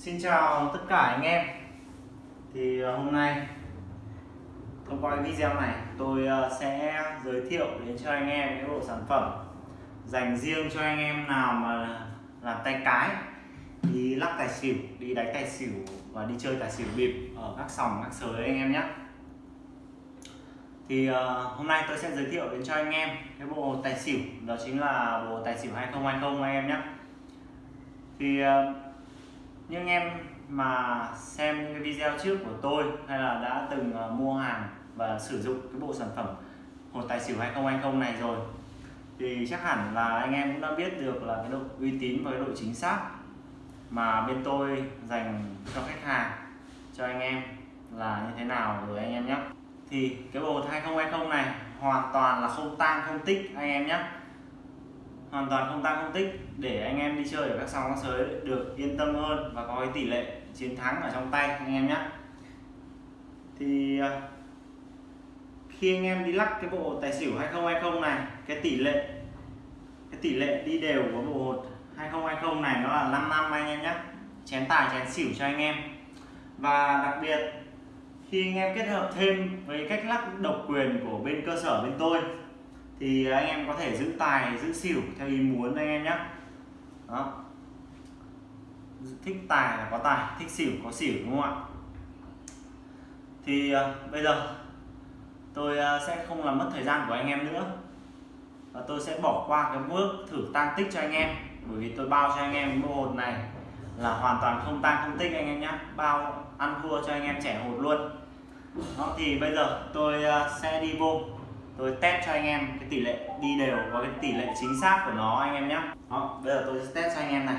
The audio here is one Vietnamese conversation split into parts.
Xin chào tất cả anh em. Thì ờ, hôm nay thông qua video này tôi ờ, sẽ giới thiệu đến cho anh em những bộ sản phẩm dành riêng cho anh em nào mà làm tay cái đi lắc tài xỉu, đi đánh tài xỉu và đi chơi tài xỉu bịp ở các sòng các sới anh em nhé. Thì uh, hôm nay tôi sẽ giới thiệu đến cho anh em cái bộ tài xỉu đó chính là bộ tài xỉu 2020 anh em nhé. Thì uh, nhưng em mà xem những cái video trước của tôi hay là đã từng ờ, mua hàng và sử dụng cái bộ sản phẩm hột tài xỉu 2020 này rồi, thì chắc hẳn là anh em cũng đã biết được là cái độ uy tín và cái độ chính xác mà bên tôi dành cho khách hàng, cho anh em là như thế nào rồi anh em nhé. Thì cái bộ 2020 này hoàn toàn là không tang, không tích anh em nhé hoàn toàn không tăng không tích, để anh em đi chơi ở các sòng các sới được yên tâm hơn và có cái tỷ lệ chiến thắng ở trong tay anh em nhé thì à, khi anh em đi lắc cái bộ tài xỉu 2020 này, cái tỷ lệ, cái tỷ lệ đi đều của bộ hột 2020 này nó là 5 năm anh em nhé chén tài, chén xỉu cho anh em. Và đặc biệt, khi anh em kết hợp thêm với cách lắc độc quyền của bên cơ sở bên tôi thì anh em có thể giữ tài giữ xỉu theo ý muốn anh em nhé đó. Thích tài là có tài thích xỉu có xỉu đúng không ạ? Thì uh, bây giờ tôi uh, sẽ không làm mất thời gian của anh em nữa. Và tôi sẽ bỏ qua cái bước thử tăng tích cho anh em. Bởi vì tôi bao cho anh em mua hột này là hoàn toàn không tăng không tích anh em nhé bao ăn thua cho anh em trẻ hột luôn. Đó thì bây giờ tôi uh, sẽ đi vô tôi test cho anh em cái tỷ lệ đi đều và cái tỷ lệ chính xác của nó, anh em nhé đó, bây giờ tôi sẽ test cho anh em này.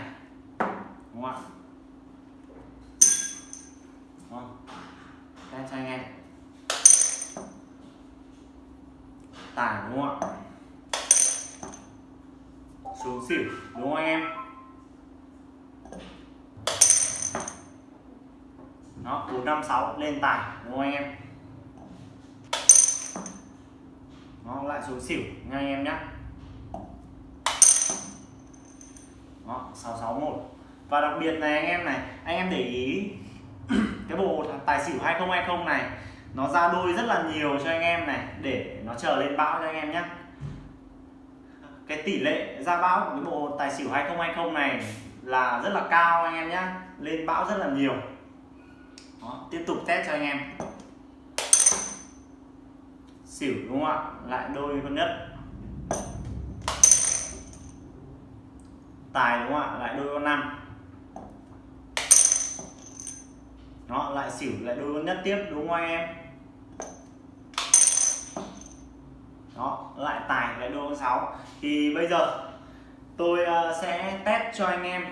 Đúng không ạ? Đó. test cho anh em. Tài, đúng không ạ? Xuống xỉu, đúng không anh em? Nó bốn năm sáu, lên tài, đúng không anh em? Nó lại xuống xỉu nha anh em nhé đó 661 và đặc biệt này anh em này anh em để ý cái bộ tài xỉu 2020 này nó ra đôi rất là nhiều cho anh em này để nó chờ lên bão cho anh em nhé cái tỷ lệ ra bão của cái bộ tài xỉu 2020 này là rất là cao anh em nhé lên bão rất là nhiều. Đó, tiếp tục test cho anh em xỉu đúng không ạ? Lại đôi con nhất. Tài đúng không ạ? Lại đôi con năm. Nó lại xỉu, lại đôi con nhất tiếp, đúng không anh em? Đó, lại tài, lại đôi con sáu. Thì bây giờ tôi ờ, sẽ test cho anh em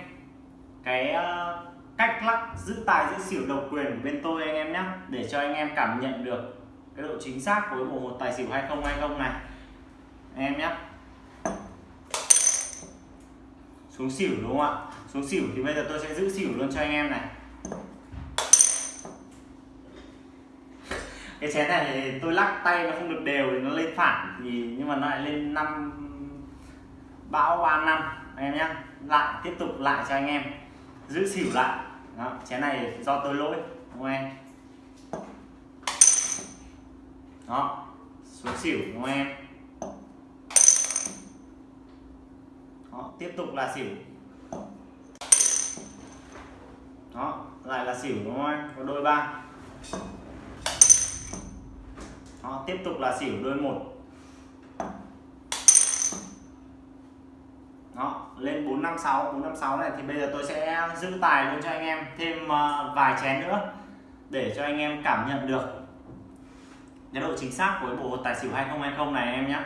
cái ờ, cách lắc giữ tài, giữ xỉu độc quyền của bên tôi anh em nhé để cho anh em cảm nhận được cái độ chính xác của bộ một tài xỉu 2020 này. Em nhé. Xuống xỉu đúng không ạ? Xuống xỉu thì bây giờ tôi sẽ giữ xỉu luôn cho anh em này. Cái chén này thì tôi lắc tay nó không được đều thì nó lên phản thì nhưng mà nó lại lên năm bão ba năm. Anh em nhé. Lại tiếp tục lại cho anh em. Giữ xỉu lại. Đó, chén này do tôi lỗi đúng không em? Đó. Xuống xỉu đúng không em? Đó, tiếp tục là xỉu. Đó lại là xỉu đúng không anh có đôi ba. Đó, tiếp tục là xỉu đôi một. Đó lên 456 456 này thì bây giờ tôi sẽ giữ tài luôn cho anh em thêm ờ, vài chén nữa để cho anh em cảm nhận được cái độ chính xác của bộ tài xỉu 2020 này em nhé.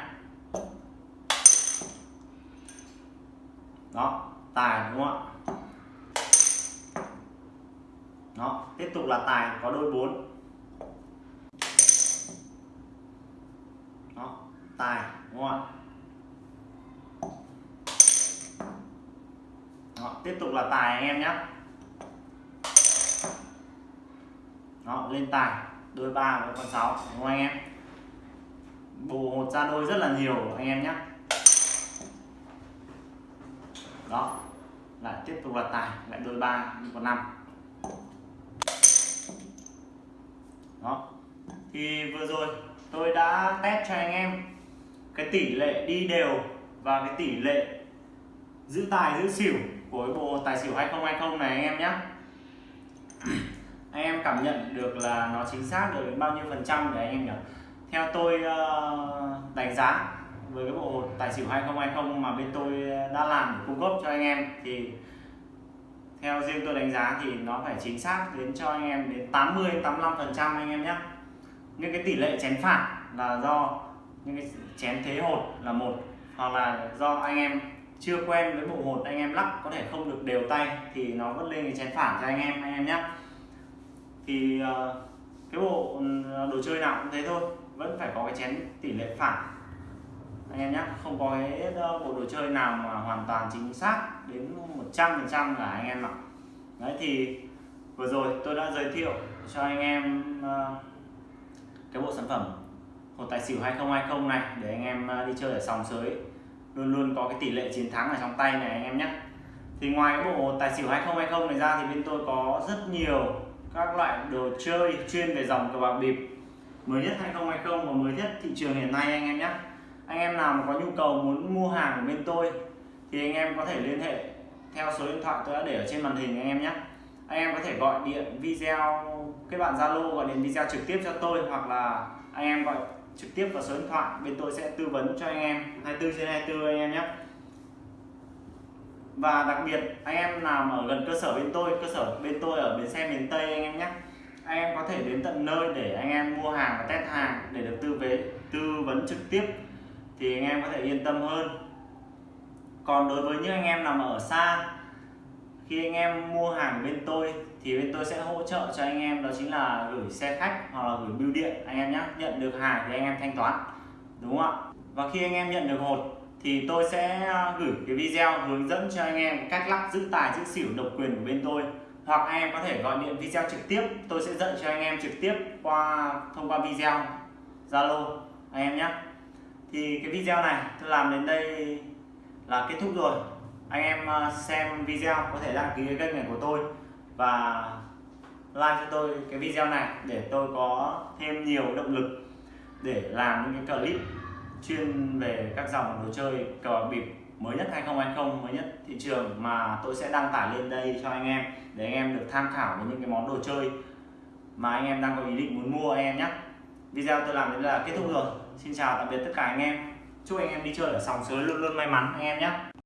Đó tài đúng không ạ? Đó tiếp tục là tài có đôi 4 đó tài đúng không ạ? Đó, tiếp tục là tài anh em nhé. Đó lên tài đôi ba với con sáu, đúng không anh em? Bù một ra đôi rất là nhiều, anh em nhé đó là tiếp tục là tài, lại đôi ba con năm. Đó, thì vừa rồi tôi đã test cho anh em cái tỷ lệ đi đều và cái tỷ lệ giữ tài giữ xỉu của cái bộ tài xỉu 2020 này anh em nhé anh em cảm nhận được là nó chính xác được đến bao nhiêu phần trăm để anh em nhỉ? Theo tôi ờ, đánh giá với cái bộ hột tài xỉu 2020 mà bên tôi đã làm để cung cấp cho anh em thì theo riêng tôi đánh giá thì nó phải chính xác đến cho anh em đến 80 85 phần trăm anh em nhé. Những cái tỷ lệ chén phản là do, những cái chén thế hột là một, hoặc là do anh em chưa quen với bộ hột anh em lắc có thể không được đều tay thì nó vẫn lên cái chén phản cho anh em anh em nhé thì ờ, cái bộ ừ, đồ chơi nào cũng thế thôi, vẫn phải có cái chén tỷ lệ phản. Anh em nhé không có cái ờ, bộ đồ chơi nào mà hoàn toàn chính xác đến 100 phần trăm là anh em ạ. Đấy, thì vừa rồi tôi đã giới thiệu cho anh em ờ, cái bộ sản phẩm hột tài xỉu 2020 này để anh em đi chơi ở sòng sới. Luôn luôn có cái tỷ lệ chiến thắng ở trong tay này anh em nhé thì ngoài cái bộ tài xỉu 2020 này ra thì bên tôi có rất nhiều các loại đồ chơi chuyên về dòng cờ bạc bịp. Mới nhất 2020 và mới nhất thị trường hiện nay anh em nhé. Anh em nào mà có nhu cầu muốn mua hàng của bên tôi thì anh em có thể liên hệ theo số điện thoại tôi đã để ở trên màn hình anh em nhé. Anh em có thể gọi điện, video, kết bạn zalo, gọi điện video trực tiếp cho tôi hoặc là anh em gọi trực tiếp vào số điện thoại, bên tôi sẽ tư vấn cho anh em 24 trên 24 anh em nhé và đặc biệt, anh em nào mà ở gần cơ sở bên tôi, cơ sở bên tôi ở bến xe miền Tây anh em nhé. Anh em có thể đến tận nơi để anh em mua hàng và test hàng để được tư vấn tư vấn trực tiếp thì anh em có thể yên tâm hơn. Còn đối với những anh em nào mà ở xa, khi anh em mua hàng bên tôi thì bên tôi sẽ hỗ trợ cho anh em, đó chính là gửi xe khách hoặc là gửi bưu điện anh em nhé. Nhận được hàng thì anh em thanh toán, đúng không ạ? Và khi anh em nhận được hột thì tôi sẽ ờ, gửi cái video hướng dẫn cho anh em cách lắc giữ tài, giữ xỉu độc quyền của bên tôi. Hoặc anh em có thể gọi điện video trực tiếp, tôi sẽ dạy cho anh em trực tiếp qua thông qua video. Zalo, anh em nhé. Thì cái video này tôi làm đến đây là kết thúc rồi. Anh em ờ, xem video có thể đăng ký cái kênh này của tôi và like cho tôi cái video này để tôi có thêm nhiều động lực để làm những cái clip chuyên về các dòng đồ chơi cờ bịp mới nhất 2020 mới nhất thị trường mà tôi sẽ đăng tải lên đây cho anh em để anh em được tham khảo với những cái món đồ chơi mà anh em đang có ý định muốn mua anh em nhé. Video tôi làm đến là kết thúc rồi. Xin chào tạm biệt tất cả anh em. Chúc anh em đi chơi ở sòng sới luôn luôn may mắn anh em nhé.